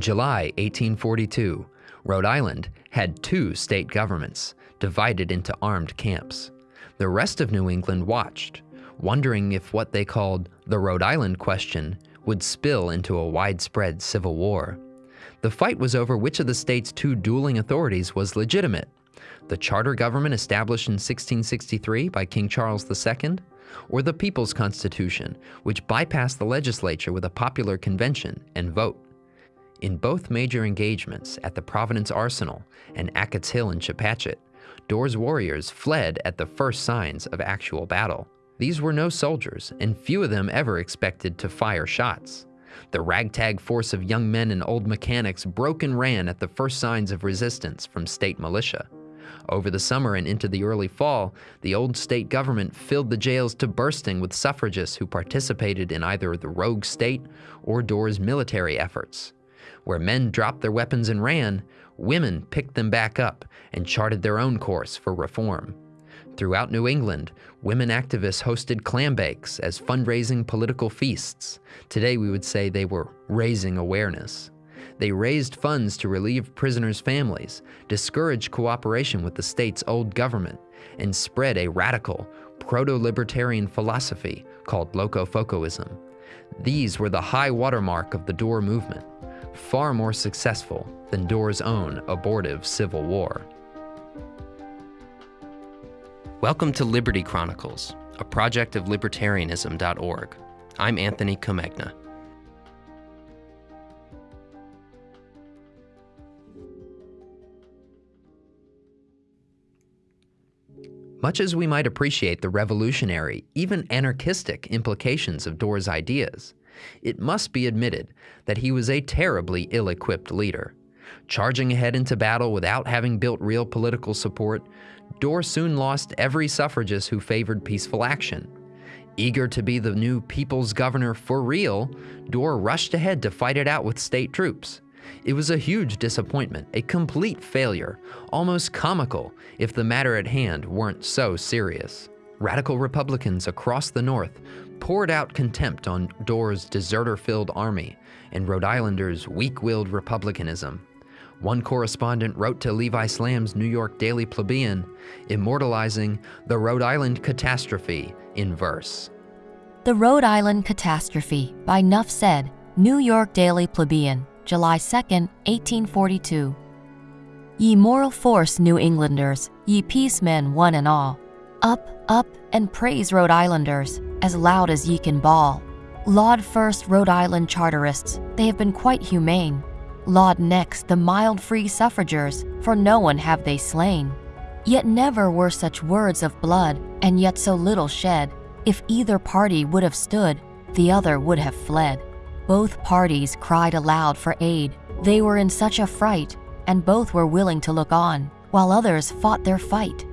In July 1842, Rhode Island had two state governments, divided into armed camps. The rest of New England watched, wondering if what they called the Rhode Island question would spill into a widespread civil war. The fight was over which of the state's two dueling authorities was legitimate the charter government established in 1663 by King Charles II, or the People's Constitution, which bypassed the legislature with a popular convention and vote. In both major engagements at the Providence Arsenal and Acote's Hill in Chepachet, Dorr's warriors fled at the first signs of actual battle. These were no soldiers, and few of them ever expected to fire shots. The ragtag force of young men and old mechanics broke and ran at the first signs of resistance from state militia. Over the summer and into the early fall, the old state government filled the jails to bursting with suffragists who participated in either the rogue state or Dorr's military efforts. Where men dropped their weapons and ran, women picked them back up and charted their own course for reform. Throughout New England, women activists hosted clam bakes as fundraising political feasts. Today we would say they were raising awareness. They raised funds to relieve prisoners' families, discourage cooperation with the state's old government, and spread a radical, proto-libertarian philosophy called Locofocoism. These were the high watermark of the Dorr movement, far more successful than Dorr's own abortive civil war. Welcome to Liberty Chronicles, a project of libertarianism.org. I'm Anthony Comegna. Much as we might appreciate the revolutionary, even anarchistic implications of Dorr's ideas, it must be admitted that he was a terribly ill-equipped leader. Charging ahead into battle without having built real political support, Dorr soon lost every suffragist who favored peaceful action. Eager to be the new people's governor for real, Dorr rushed ahead to fight it out with state troops. It was a huge disappointment, a complete failure, almost comical if the matter at hand weren't so serious. Radical Republicans across the North poured out contempt on Dorr's deserter-filled army and Rhode Islanders' weak-willed republicanism. One correspondent wrote to Levi Slamm's New York Daily Plebeian, immortalizing the Rhode Island catastrophe in verse. The Rhode Island Catastrophe by Nuff Said, New York Daily Plebeian, July 2, 1842. Ye moral force, New Englanders, ye peacemen one and all, up, up, and praise Rhode Islanders, as loud as ye can bawl. Laud first Rhode Island Charterists, they have been quite humane. Laud next the mild free suffragers, for no one have they slain. Yet never were such words of blood, and yet so little shed. If either party would have stood, the other would have fled. Both parties cried aloud for aid. They were in such a fright, and both were willing to look on, while others fought their fight.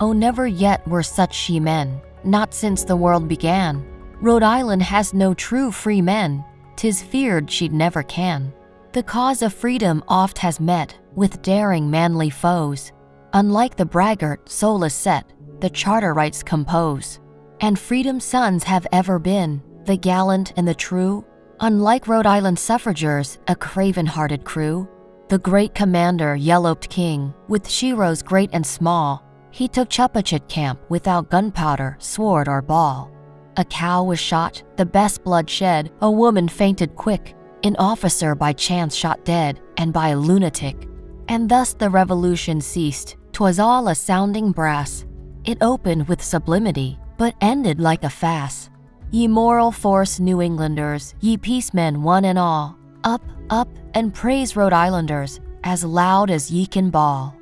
Oh, never yet were such she men, not since the world began. Rhode Island has no true free men. Tis feared she'd never can. The cause of freedom oft has met with daring manly foes. Unlike the braggart, soul is set, the charter rights compose. And freedom's sons have ever been, the gallant and the true. Unlike Rhode Island suffragers, a craven-hearted crew. The great commander, Yellowed King, with sheroes great and small, he took Chepachet camp without gunpowder, sword, or ball. A cow was shot, the best blood shed, a woman fainted quick, an officer by chance shot dead, and by a lunatic. And thus the revolution ceased, 'twas all a sounding brass. It opened with sublimity, but ended like a fast. Ye moral force New Englanders, ye peacemen one and all, up, up, and praise Rhode Islanders, as loud as ye can bawl.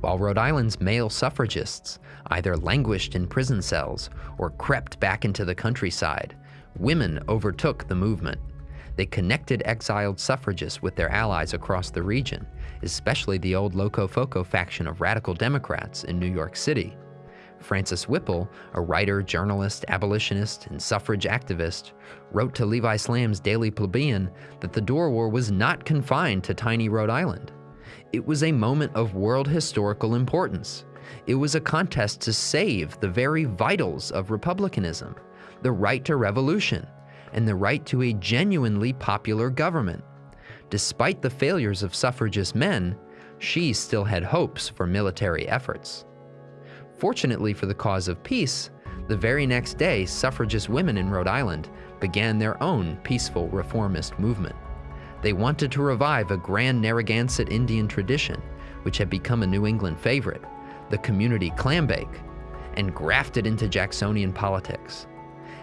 While Rhode Island's male suffragists either languished in prison cells or crept back into the countryside, women overtook the movement. They connected exiled suffragists with their allies across the region, especially the old Locofoco faction of radical Democrats in New York City. Frances Whipple, a writer, journalist, abolitionist, and suffrage activist, wrote to Levi Slamm's Daily Plebeian that the Dorr War was not confined to tiny Rhode Island. It was a moment of world historical importance. It was a contest to save the very vitals of republicanism, the right to revolution, and the right to a genuinely popular government. Despite the failures of suffragist men, she still had hopes for military efforts. Fortunately for the cause of peace, the very next day, suffragist women in Rhode Island began their own peaceful reformist movement. They wanted to revive a grand Narragansett Indian tradition, which had become a New England favorite, the community clambake, and graft it into Jacksonian politics.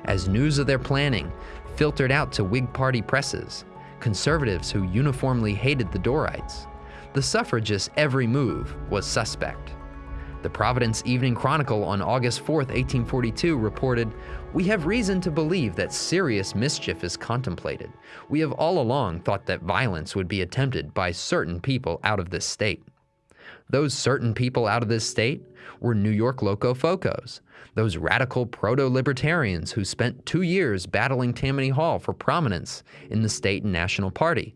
As news of their planning filtered out to Whig Party presses, conservatives who uniformly hated the Dorrites, the suffragists' every move was suspect. The Providence Evening Chronicle on August 4, 1842 reported, We have reason to believe that serious mischief is contemplated. We have all along thought that violence would be attempted by certain people out of this state. Those certain people out of this state were New York Locofocos, those radical proto-libertarians who spent two years battling Tammany Hall for prominence in the state and national party.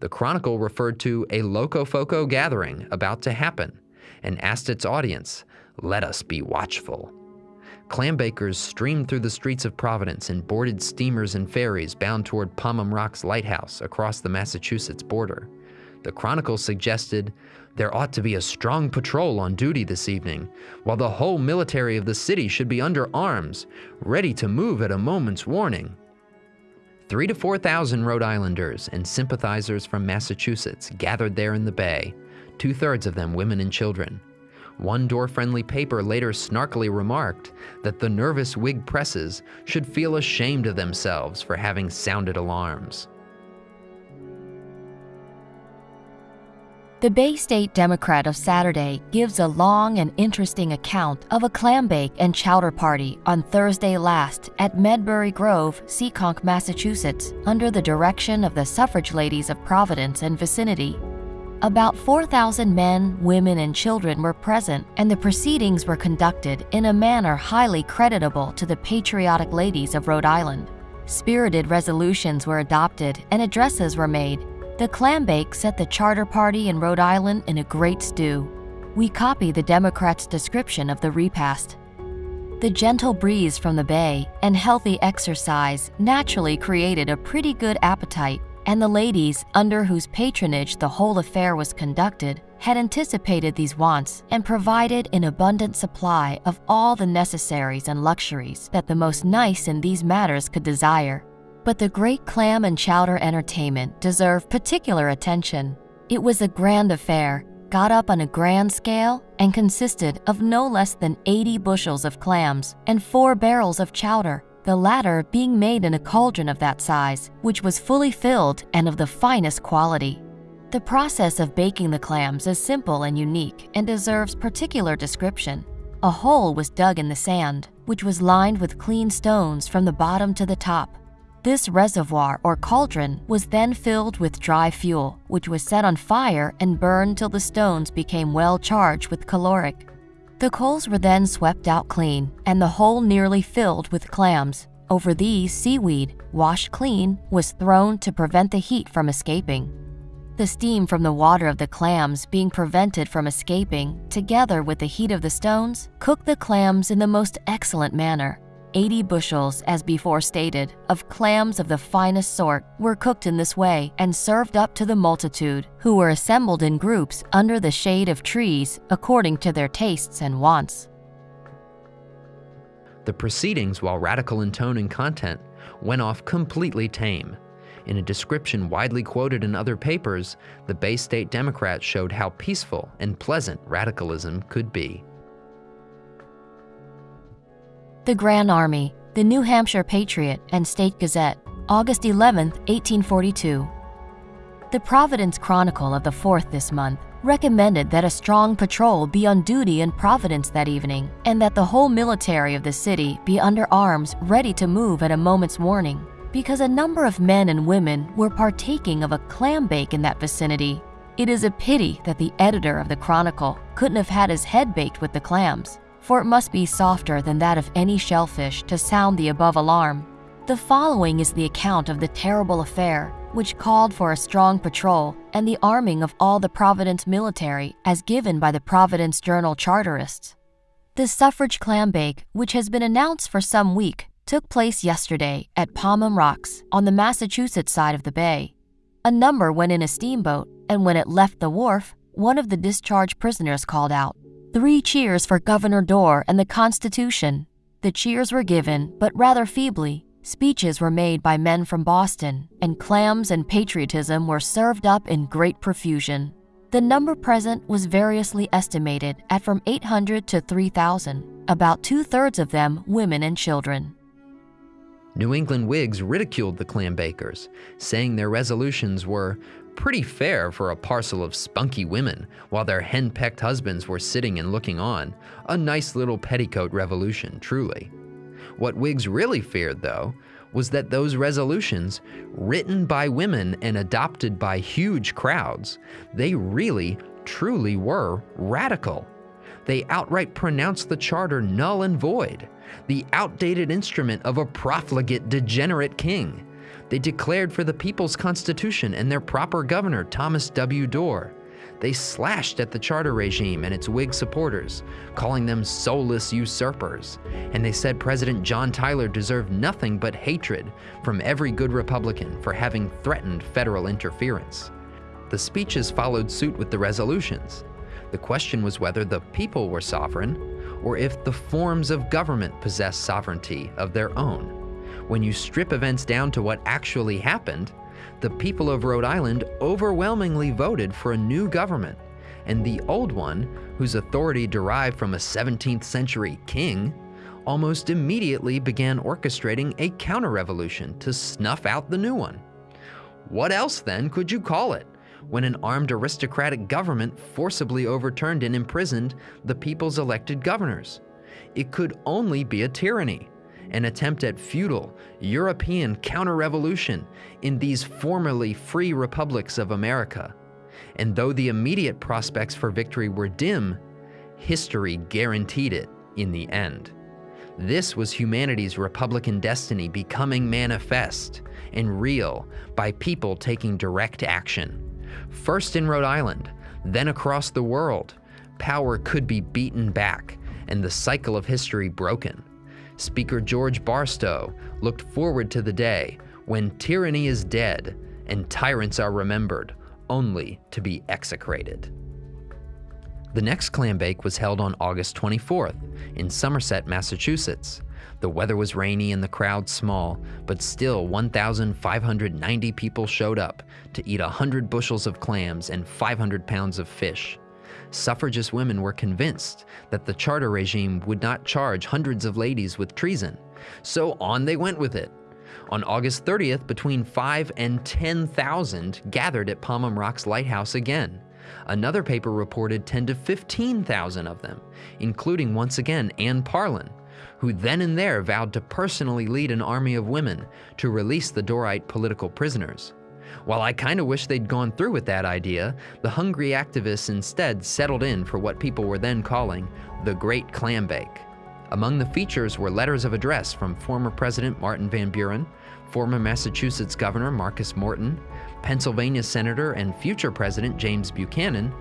The Chronicle referred to a Locofoco gathering about to happen and asked its audience, Let us be watchful. Clambakers streamed through the streets of Providence and boarded steamers and ferries bound toward Pomham Rock's lighthouse across the Massachusetts border. The Chronicle suggested there ought to be a strong patrol on duty this evening, while the whole military of the city should be under arms, ready to move at a moment's warning. Three to 4,000 Rhode Islanders and sympathizers from Massachusetts gathered there in the bay, two thirds of them women and children. One Dorr friendly paper later snarkily remarked that the nervous Whig presses should feel ashamed of themselves for having sounded alarms. The Bay State Democrat of Saturday gives a long and interesting account of a clambake and chowder party on Thursday last at Medbury Grove, Seekonk, Massachusetts, under the direction of the suffrage ladies of Providence and vicinity. About 4,000 men, women, and children were present, and the proceedings were conducted in a manner highly creditable to the patriotic ladies of Rhode Island. Spirited resolutions were adopted and addresses were made. The clambake set the charter party in Rhode Island in a great stew. We copy the Democrats' description of the repast. The gentle breeze from the bay and healthy exercise naturally created a pretty good appetite and the ladies, under whose patronage the whole affair was conducted, had anticipated these wants and provided an abundant supply of all the necessaries and luxuries that the most nice in these matters could desire. But the great clam and chowder entertainment deserved particular attention. It was a grand affair, got up on a grand scale, and consisted of no less than 80 bushels of clams and four barrels of chowder the latter being made in a cauldron of that size, which was fully filled and of the finest quality. The process of baking the clams is simple and unique and deserves particular description. A hole was dug in the sand, which was lined with clean stones from the bottom to the top. This reservoir or cauldron was then filled with dry fuel, which was set on fire and burned till the stones became well charged with caloric. The coals were then swept out clean and the hole nearly filled with clams. Over these, seaweed, washed clean, was thrown to prevent the heat from escaping. The steam from the water of the clams being prevented from escaping, together with the heat of the stones, cooked the clams in the most excellent manner 80 bushels, as before stated, of clams of the finest sort were cooked in this way and served up to the multitude, who were assembled in groups under the shade of trees according to their tastes and wants. The proceedings, while radical in tone and content, went off completely tame. In a description widely quoted in other papers, the Bay State Democrats showed how peaceful and pleasant radicalism could be. The Grand Army, the New Hampshire Patriot and State Gazette, August 11, 1842. The Providence Chronicle of the 4th this month recommended that a strong patrol be on duty in Providence that evening and that the whole military of the city be under arms ready to move at a moment's warning because a number of men and women were partaking of a clam bake in that vicinity. It is a pity that the editor of the Chronicle couldn't have had his head baked with the clams for it must be softer than that of any shellfish to sound the above alarm. The following is the account of the terrible affair, which called for a strong patrol and the arming of all the Providence military as given by the Providence Journal Charterists. The suffrage clambake, which has been announced for some week, took place yesterday at Pomham Rocks on the Massachusetts side of the bay. A number went in a steamboat, and when it left the wharf, one of the discharged prisoners called out, Three cheers for Governor Dorr and the Constitution. The cheers were given, but rather feebly. Speeches were made by men from Boston, and clams and patriotism were served up in great profusion. The number present was variously estimated at from 800 to 3,000, about two thirds of them women and children. New England Whigs ridiculed the clambakers, saying their resolutions were pretty fair for a parcel of spunky women while their hen-pecked husbands were sitting and looking on. A nice little petticoat revolution, truly. What Whigs really feared, though, was that those resolutions, written by women and adopted by huge crowds, they really, truly were radical. They outright pronounced the charter null and void, the outdated instrument of a profligate, degenerate king they declared for the People's Constitution and their proper governor, Thomas W. Dorr. They slashed at the charter regime and its Whig supporters, calling them soulless usurpers. And they said President John Tyler deserved nothing but hatred from every good Republican for having threatened federal interference. The speeches followed suit with the resolutions. The question was whether the people were sovereign or if the forms of government possessed sovereignty of their own. When you strip events down to what actually happened, the people of Rhode Island overwhelmingly voted for a new government, and the old one, whose authority derived from a 17th century king, almost immediately began orchestrating a counter-revolution to snuff out the new one. What else then could you call it when an armed aristocratic government forcibly overturned and imprisoned the people's elected governors? It could only be a tyranny an attempt at feudal, European counter-revolution in these formerly free republics of America. And though the immediate prospects for victory were dim, history guaranteed it in the end. This was humanity's Republican destiny becoming manifest and real by people taking direct action. First in Rhode Island, then across the world, power could be beaten back and the cycle of history broken. Speaker George Barstow looked forward to the day when tyranny is dead and tyrants are remembered, only to be execrated. The next clam bake was held on August 24th in Somerset, Massachusetts. The weather was rainy and the crowd small, but still 1,590 people showed up to eat 100 bushels of clams and 500 pounds of fish suffragist women were convinced that the charter regime would not charge hundreds of ladies with treason. So on they went with it. On August 30th, between 5 and 10,000 gathered at Pomham Rocks Lighthouse again. Another paper reported 10 to 15,000 of them, including once again Anne Parlin, who then and there vowed to personally lead an army of women to release the Dorrite political prisoners. While I kind of wish they'd gone through with that idea, the hungry activists instead settled in for what people were then calling the Great Clambake. Among the features were letters of address from former President Martin Van Buren, former Massachusetts Governor Marcus Morton, Pennsylvania Senator and future President James Buchanan,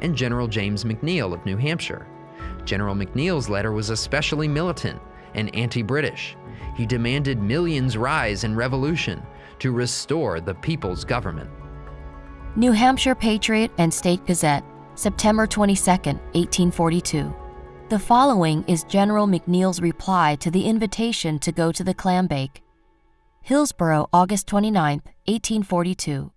and General James McNeill of New Hampshire. General McNeill's letter was especially militant and anti-British. He demanded millions rise in revolution, to restore the people's government. New Hampshire Patriot and State Gazette, September 22, 1842. The following is General McNeill's reply to the invitation to go to the clambake. Hillsborough, August 29, 1842.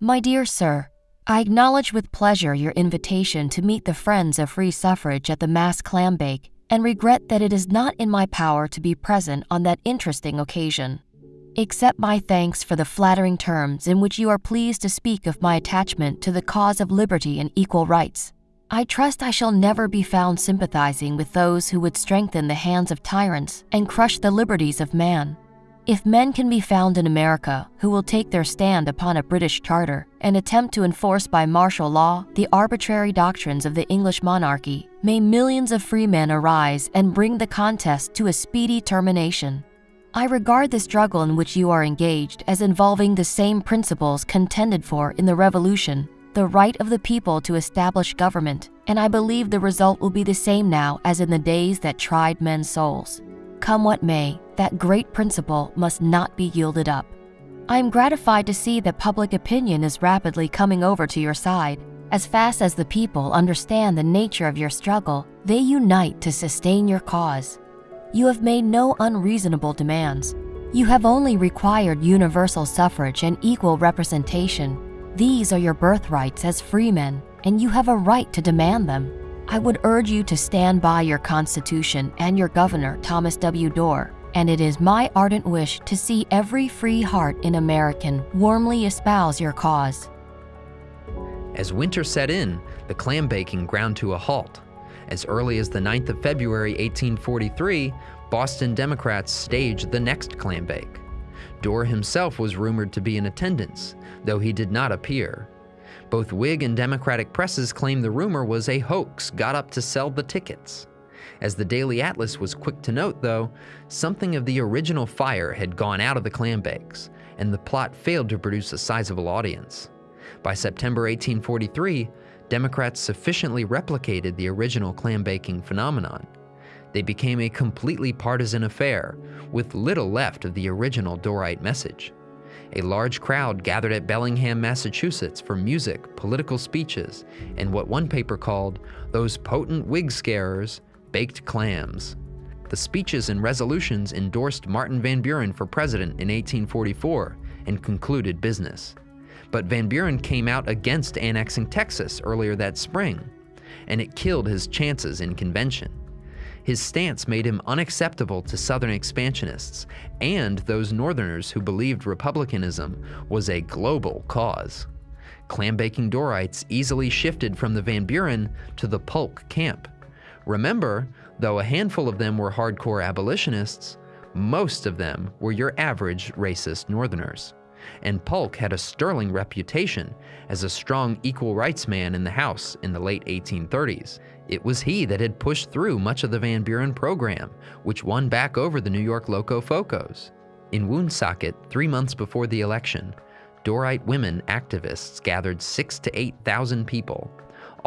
My dear sir, I acknowledge with pleasure your invitation to meet the friends of free suffrage at the mass clambake and regret that it is not in my power to be present on that interesting occasion. Accept my thanks for the flattering terms in which you are pleased to speak of my attachment to the cause of liberty and equal rights. I trust I shall never be found sympathizing with those who would strengthen the hands of tyrants and crush the liberties of man. If men can be found in America who will take their stand upon a British charter and attempt to enforce by martial law the arbitrary doctrines of the English monarchy, may millions of free men arise and bring the contest to a speedy termination. I regard the struggle in which you are engaged as involving the same principles contended for in the Revolution, the right of the people to establish government, and I believe the result will be the same now as in the days that tried men's souls. Come what may, that great principle must not be yielded up. I am gratified to see that public opinion is rapidly coming over to your side. As fast as the people understand the nature of your struggle, they unite to sustain your cause. You have made no unreasonable demands. You have only required universal suffrage and equal representation. These are your birthrights as freemen, and you have a right to demand them. I would urge you to stand by your Constitution and your Governor, Thomas W. Dorr, and it is my ardent wish to see every free heart in American warmly espouse your cause. As winter set in, the clam baking ground to a halt. As early as the 9th of February 1843, Boston Democrats staged the next clam bake. Dorr himself was rumored to be in attendance, though he did not appear. Both Whig and Democratic presses claimed the rumor was a hoax got up to sell the tickets. As the Daily Atlas was quick to note, though, something of the original fire had gone out of the clam bakes, and the plot failed to produce a sizable audience. By September 1843, Democrats sufficiently replicated the original clam baking phenomenon. They became a completely partisan affair, with little left of the original Dorrite message. A large crowd gathered at Bellingham, Massachusetts for music, political speeches, and what one paper called those potent Whig scarers baked clams. The speeches and resolutions endorsed Martin Van Buren for president in 1844 and concluded business. But Van Buren came out against annexing Texas earlier that spring, and it killed his chances in convention. His stance made him unacceptable to Southern expansionists and those Northerners who believed republicanism was a global cause. Clam-baking Dorrites easily shifted from the Van Buren to the Polk camp. Remember, though a handful of them were hardcore abolitionists, most of them were your average racist Northerners and Polk had a sterling reputation as a strong equal rights man in the House in the late 1830s. It was he that had pushed through much of the Van Buren program, which won back over the New York Locofocos. In Woonsocket, three months before the election, Dorrite women activists gathered six to 8,000 people.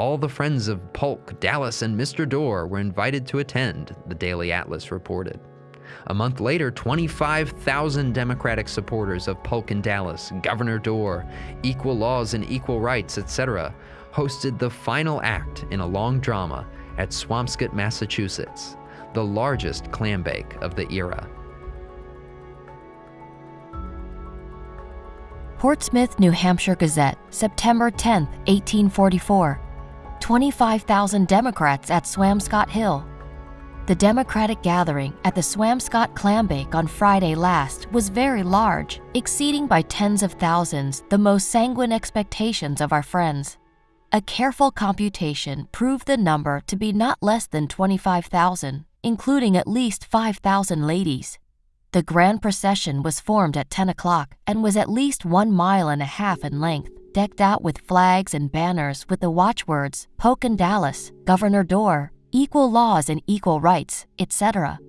All the friends of Polk, Dallas, and Mr. Dorr were invited to attend, the Daily Atlas reported. A month later, 25,000 Democratic supporters of Polk and Dallas, Governor Dorr, equal laws and equal rights, etc., hosted the final act in a long drama at Swampscott, Massachusetts, the largest clam bake of the era. Portsmouth, New Hampshire Gazette, September 10, 1844. 25,000 Democrats at Swampscott Hill. The Democratic gathering at the Swampscott Clambake on Friday last was very large, exceeding by tens of thousands the most sanguine expectations of our friends. A careful computation proved the number to be not less than 25,000, including at least 5,000 ladies. The grand procession was formed at 10 o'clock and was at least one mile and a half in length, decked out with flags and banners with the watchwords Polk and Dallas, Governor Dorr, equal laws and equal rights, etc.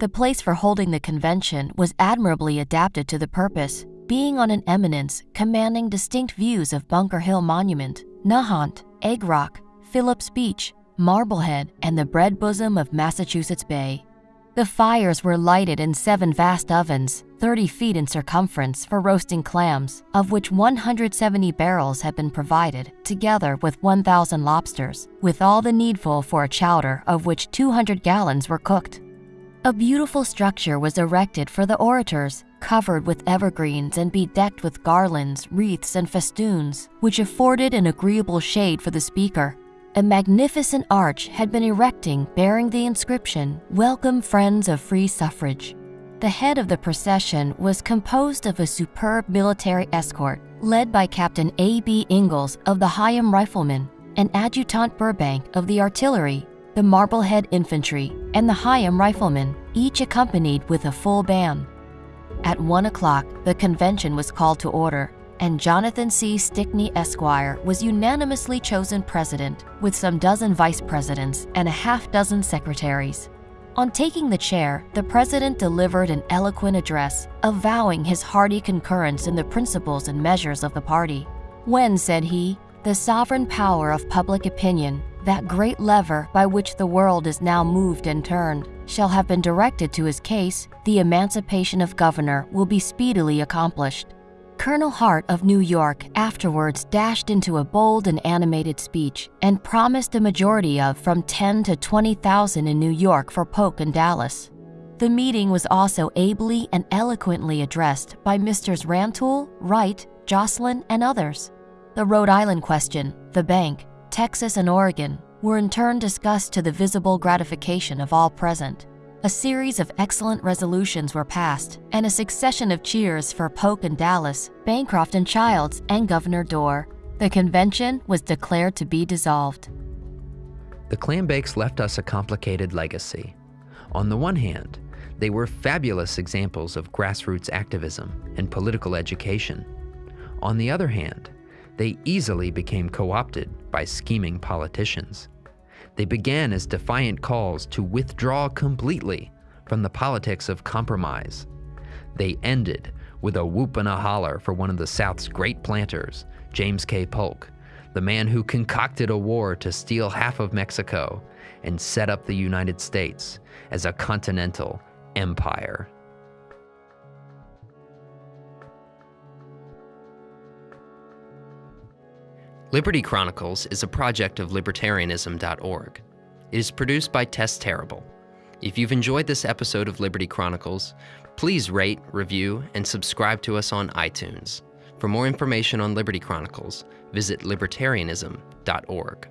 The place for holding the convention was admirably adapted to the purpose, being on an eminence commanding distinct views of Bunker Hill Monument, Nahant, Egg Rock, Phillips Beach, Marblehead, and the bread bosom of Massachusetts Bay. The fires were lighted in seven vast ovens, 30 feet in circumference, for roasting clams, of which 170 barrels had been provided, together with 1,000 lobsters, with all the needful for a chowder, of which 200 gallons were cooked. A beautiful structure was erected for the orators, covered with evergreens and bedecked with garlands, wreaths, and festoons, which afforded an agreeable shade for the speaker a magnificent arch had been erecting bearing the inscription, Welcome Friends of Free Suffrage. The head of the procession was composed of a superb military escort led by Captain A.B. Ingalls of the Hingham Riflemen and Adjutant Burbank of the Artillery, the Marblehead Infantry, and the Hingham Riflemen, each accompanied with a full band. At 1 o'clock, the convention was called to order and Jonathan C. Stickney Esquire was unanimously chosen president, with some dozen vice presidents and a half dozen secretaries. On taking the chair, the president delivered an eloquent address, avowing his hearty concurrence in the principles and measures of the party. When, said he, the sovereign power of public opinion, that great lever by which the world is now moved and turned, shall have been directed to his case, the emancipation of governor will be speedily accomplished Colonel Hart of New York afterwards dashed into a bold and animated speech and promised a majority of from 10 to 20,000 in New York for Polk and Dallas. The meeting was also ably and eloquently addressed by Misters Rantoul, Wright, Jocelyn, and others. The Rhode Island question, the bank, Texas, and Oregon were in turn discussed to the visible gratification of all present. A series of excellent resolutions were passed, and a succession of cheers for Polk and Dallas, Bancroft and Childs, and Governor Dorr. The convention was declared to be dissolved. The Clambakes left us a complicated legacy. On the one hand, they were fabulous examples of grassroots activism and political education. On the other hand, they easily became co opted by scheming politicians. They began as defiant calls to withdraw completely from the politics of compromise. They ended with a whoop and a holler for one of the South's great planters, James K. Polk, the man who concocted a war to steal half of Mexico and set up the United States as a continental empire. Liberty Chronicles is a project of libertarianism.org. It is produced by Tess Terrible. If you've enjoyed this episode of Liberty Chronicles, please rate, review, and subscribe to us on iTunes. For more information on Liberty Chronicles, visit libertarianism.org.